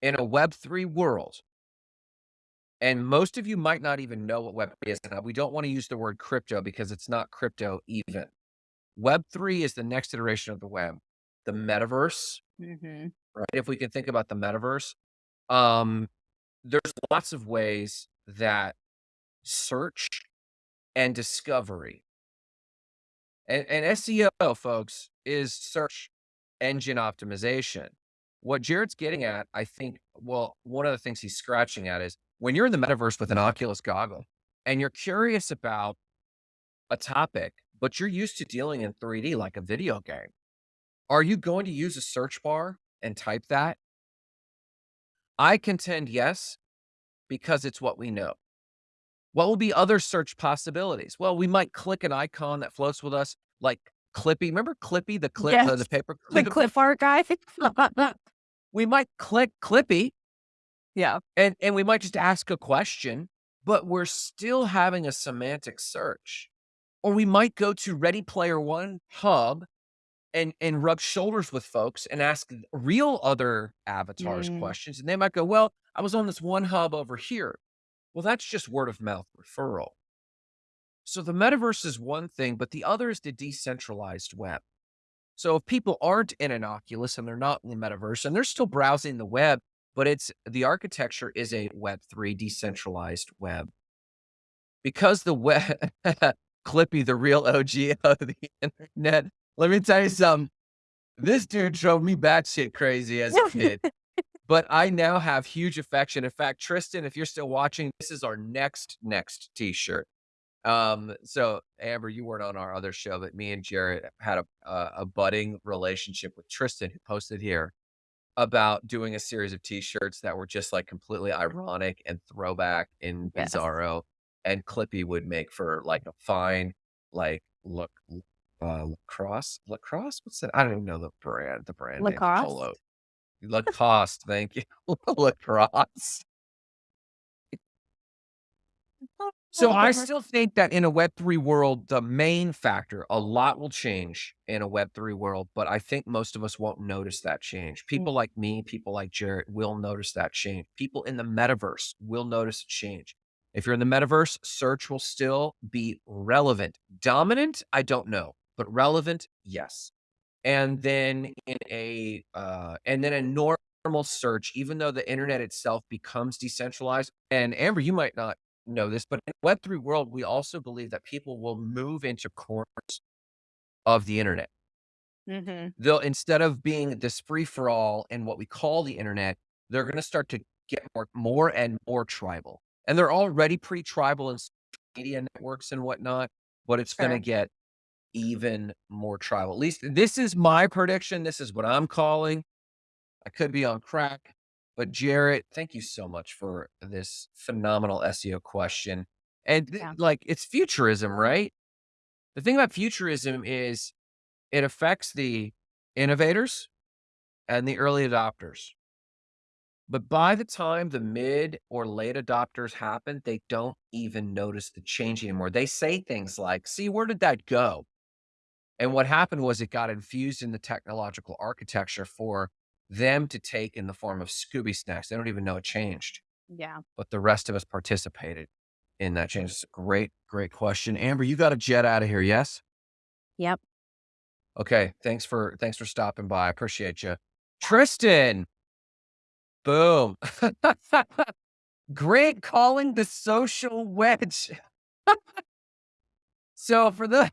In a Web3 world and most of you might not even know what Web3 is, we don't wanna use the word crypto because it's not crypto even. Web3 is the next iteration of the web, the metaverse, Mhm. right? If we can think about the metaverse, um, there's lots of ways that search and discovery and and SEO, folks, is search engine optimization. What Jared's getting at, I think well, one of the things he's scratching at is when you're in the metaverse with an Oculus goggle and you're curious about a topic, but you're used to dealing in 3D like a video game, are you going to use a search bar and type that? I contend yes, because it's what we know. What will be other search possibilities? Well, we might click an icon that floats with us, like Clippy. Remember Clippy, the clip uh, the paper The clip? clip art guy? We might click Clippy Yeah. and and we might just ask a question, but we're still having a semantic search. Or we might go to Ready Player One hub and and rub shoulders with folks and ask real other avatars Mm. questions, and they might go, "Well, I was on this one hub over here." Well, that's just word of mouth referral. So the metaverse is one thing, but the other is the decentralized web. So if people aren't in an Oculus and they're not in the metaverse and they're still browsing the web, but it's the architecture is a Web3 decentralized web. Because the web Clippy, the real OG of the internet. Let me tell you something. This dude drove me batshit crazy as a kid, but I now have huge affection. In fact, Tristan, if you're still watching, this is our next, next t-shirt. Um, so Amber, you weren't on our other show, but me and Jarrett had a a, a budding relationship with Tristan, who posted here about doing a series of t-shirts that were just like completely ironic and throwback and Yes. bizarro. And Clippy would make for like a fine, like look, uh, lacrosse, lacrosse. What's that? I don't even know the brand. The brand name. Lacoste? Polo. Lacoste. Thank you. lacrosse. So oh, I still think that in a Web3 world, the main factor, a lot will change in a Web3 world, but I think most of us won't notice that change. Hmm. People like me, people like Jarrett will notice that change. People in the metaverse will notice a change. If you're in the metaverse, search will still be relevant. Dominant, I don't know, but relevant, yes. And then in a uh, and then a normal search, even though the internet itself becomes decentralized, and Amber, you might not know this, but in Web3 world, we also believe that people will move into corners of the internet. Mhm. They'll instead of being this free for all in what we call the internet, they're gonna start to get more more and more tribal. And they're already pretty tribal in social media networks and whatnot, but it's gonna get even more tribal. At least this is my prediction. This is what I'm calling. I could be on crack, but Jarrett, thank you so much for this phenomenal SEO question. And Yeah. like it's futurism, right? The thing about futurism is it affects the innovators and the early adopters. But by the time the mid or late adopters happen, they don't even notice the change anymore. They say things like, see, where did that go? And what happened was it got infused in the technological architecture for them to take in the form of Scooby snacks. They don't even know it changed, Yeah. but the rest of us participated in that change. It's a great, great question. Amber, you got to jet out of here. Yes. Yep. Okay. Thanks for thanks for stopping by. I appreciate you. Tristan. Boom. Great calling the social wedge. so for the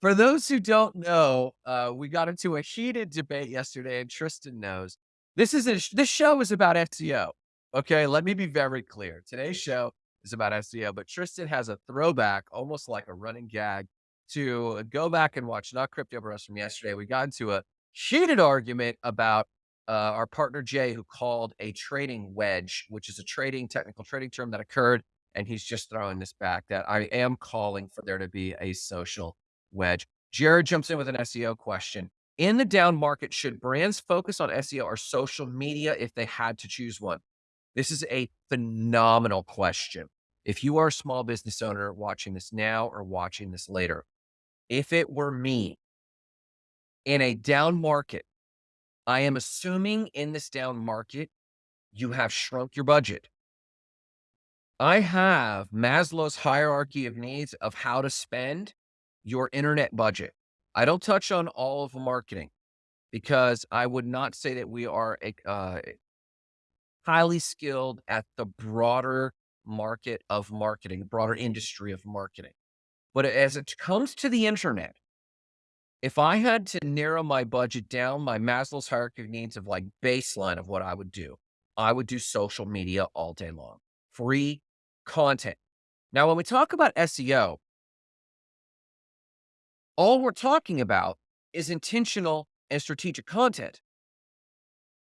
For those who don't know, uh, we got into a heated debate yesterday, and Tristan knows this is a this show is about SEO. Okay, let me be very clear. Today's show is about SEO, but Tristan has a throwback, almost like a running gag, to go back and watch not crypto bros from yesterday. We got into a heated argument about uh, our partner Jay, who called a trading wedge, which is a trading technical trading term that occurred, and he's just throwing this back that I am calling for there to be a social wedge. Jared jumps in with an SEO question. In the down market, should brands focus on SEO or social media if they had to choose one? This is a phenomenal question. If you are a small business owner watching this now or watching this later, if it were me in a down market, I am assuming in this down market, you have shrunk your budget. I have Maslow's hierarchy of needs of how to spend your internet budget. I don't touch on all of marketing because I would not say that we are uh, highly skilled at the broader market of marketing, broader industry of marketing. But as it comes to the internet, if I had to narrow my budget down, my Maslow's hierarchy of needs of like baseline of what I would do, I would do social media all day long, free content. Now, when we talk about SEO, all we're talking about is intentional and strategic content.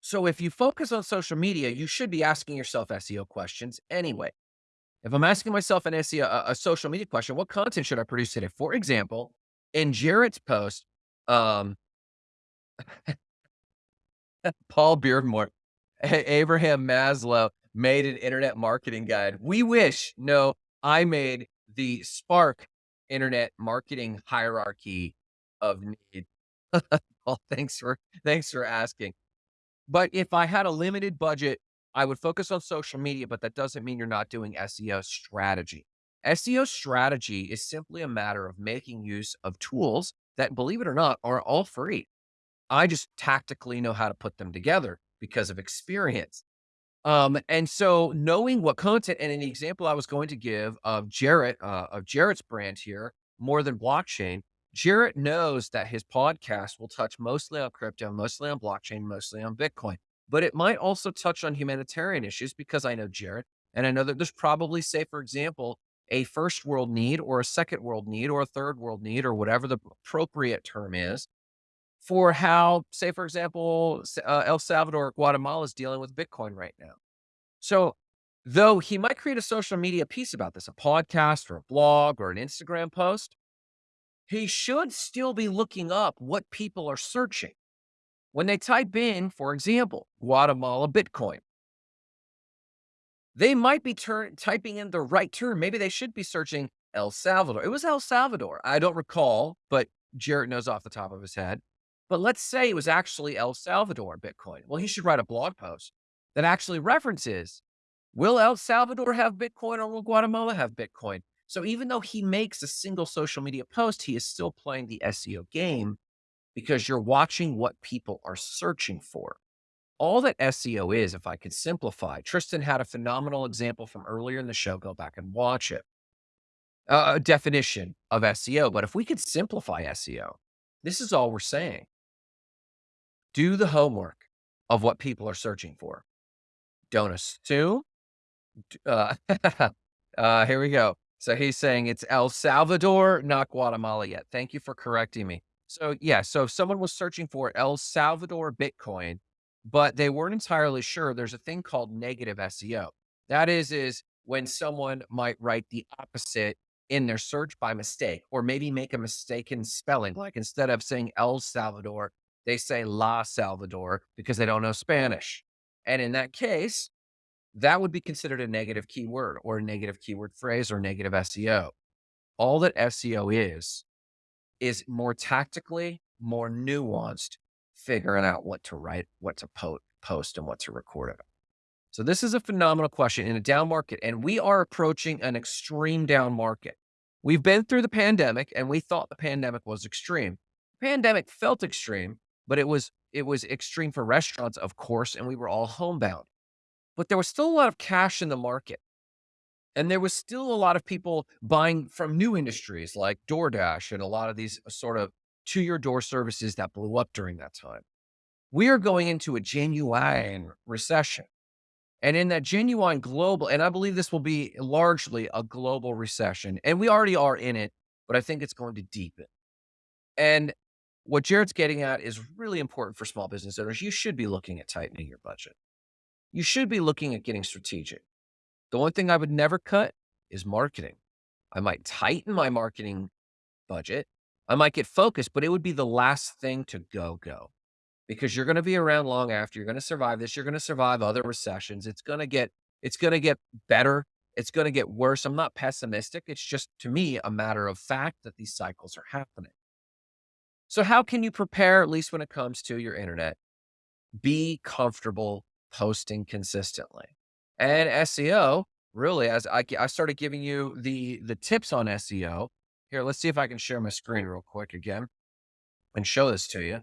So if you focus on social media, you should be asking yourself SEO questions anyway. If I'm asking myself an SEO, a, a social media question, what content should I produce today? For example, in Jarrett's post, um, Paul Beardmore, Abraham Maslow made an internet marketing guide. We wish, no, I made the Spark internet marketing hierarchy of need. well, thanks for thanks for asking. But if I had a limited budget, I would focus on social media, but that doesn't mean you're not doing SEO strategy. SEO strategy is simply a matter of making use of tools that, believe it or not, are all free. I just tactically know how to put them together because of experience. Um, and so knowing what content and an example I was going to give of Jarrett, uh, of Jarrett's brand here, more than blockchain, Jarrett knows that his podcast will touch mostly on crypto, mostly on blockchain, mostly on Bitcoin, but it might also touch on humanitarian issues because I know Jarrett and I know that there's probably, say, for example, a first world need or a second world need or a third world need or whatever the appropriate term is for how, say, for example, uh, El Salvador or Guatemala is dealing with Bitcoin right now. So, though he might create a social media piece about this, a podcast or a blog or an Instagram post, he should still be looking up what people are searching. When they type in, for example, Guatemala Bitcoin, they might be typing in the right term. Maybe they should be searching El Salvador. It was El Salvador. I don't recall, but Jarrett knows off the top of his head. But let's say it was actually El Salvador Bitcoin. Well, he should write a blog post that actually references will El Salvador have Bitcoin or will Guatemala have Bitcoin? So even though he makes a single social media post, he is still playing the SEO game because you're watching what people are searching for all that SEO is, if I could simplify, Tristan had a phenomenal example from earlier in the show. Go back and watch it. Uh, a definition of SEO. But if we could simplify SEO, This is all we're saying. Do the homework of what people are searching for. Don't assume. Uh, uh, here we go. So he's saying it's El Salvador, not Guatemala yet. Thank you for correcting me. So yeah, so if someone was searching for El Salvador Bitcoin, but they weren't entirely sure, there's a thing called negative SEO. That is, is when someone might write the opposite in their search by mistake, or maybe make a mistake in spelling. Like instead of saying El Salvador, they say La Salvador because they don't know Spanish. And in that case, that would be considered a negative keyword or a negative keyword phrase or negative SEO. All that SEO is, is more tactically, more nuanced, figuring out what to write, what to po- post, and what to record about. So this is a phenomenal question in a down market, and we are approaching an extreme down market. We've been through the pandemic, and we thought the pandemic was extreme. The pandemic felt extreme, but it was it was extreme for restaurants, of course, and we were all homebound. But there was still a lot of cash in the market. And there was still a lot of people buying from new industries like DoorDash and a lot of these sort of to your door services that blew up during that time. We are going into a genuine recession. And in that genuine global, and I believe this will be largely a global recession, and we already are in it, but I think it's going to deepen. And what Jared's getting at is really important for small business owners. You should be looking at tightening your budget. You should be looking at getting strategic. The one thing I would never cut is marketing. I might tighten my marketing budget. I might get focused, but it would be the last thing to go, go because you're going to be around long after you're going to survive this. You're going to survive other recessions. It's going to get, it's going to get better. It's going to get worse. I'm not pessimistic. It's just to me a matter of fact that these cycles are happening. So how can you prepare, at least when it comes to your internet? Be comfortable posting consistently. And SEO, really, as I, I started giving you the the tips on SEO. Here, let's see if I can share my screen real quick again and show this to you.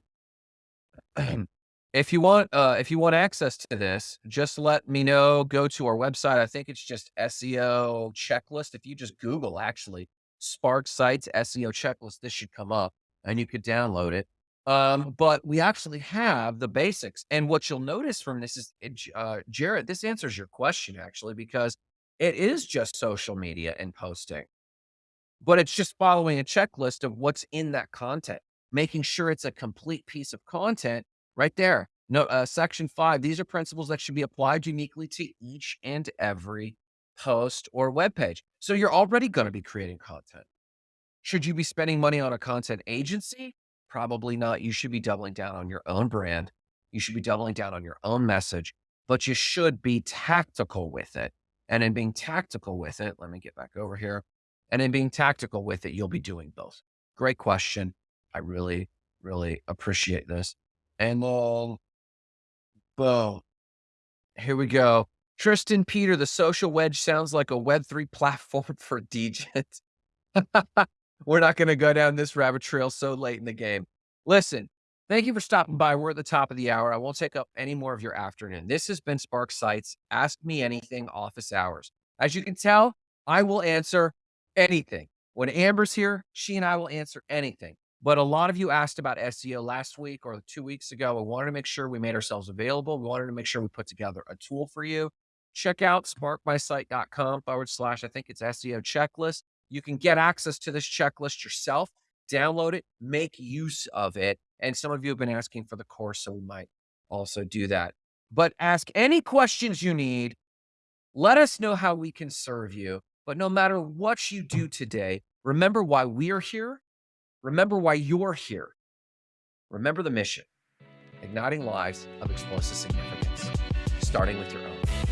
if you want uh if you want access to this, just let me know. Go to our website. I think it's just SEO checklist. If you just Google actually Spark Sites SEO checklist, this should come up and you could download it. Um, but we actually have the basics. And what you'll notice from this is, uh, Jared, this answers your question actually, because it is just social media and posting, but it's just following a checklist of what's in that content making sure it's a complete piece of content right there. No, uh, section five, these are principles that should be applied uniquely to each and every post or web page. So you're already going to be creating content. Should you be spending money on a content agency? Probably not. You should be doubling down on your own brand. You should be doubling down on your own message, but you should be tactical with it. And in being tactical with it, let me get back over here. And in being tactical with it, you'll be doing both. Great question. I really, really appreciate this. And then, boom, here we go. Tristan Peter, the social wedge sounds like a Web3 platform for DJs. We're not going to go down this rabbit trail so late in the game. Listen, thank you for stopping by. We're at the top of the hour. I won't take up any more of your afternoon. This has been Spark Sites. Ask me anything office hours. As you can tell, I will answer anything. When Amber's here, she and I will answer anything. But a lot of you asked about SEO last week or two weeks ago. We wanted to make sure we made ourselves available. We wanted to make sure we put together a tool for you. Check out sparkmysite.com forward slash, I think it's SEO checklist. You can get access to this checklist yourself, download it, make use of it. And some of you have been asking for the course, so we might also do that. But ask any questions you need. Let us know how we can serve you. But no matter what you do today, remember why we are here Remember why you're here. Remember the mission igniting lives of explosive significance, starting with your own.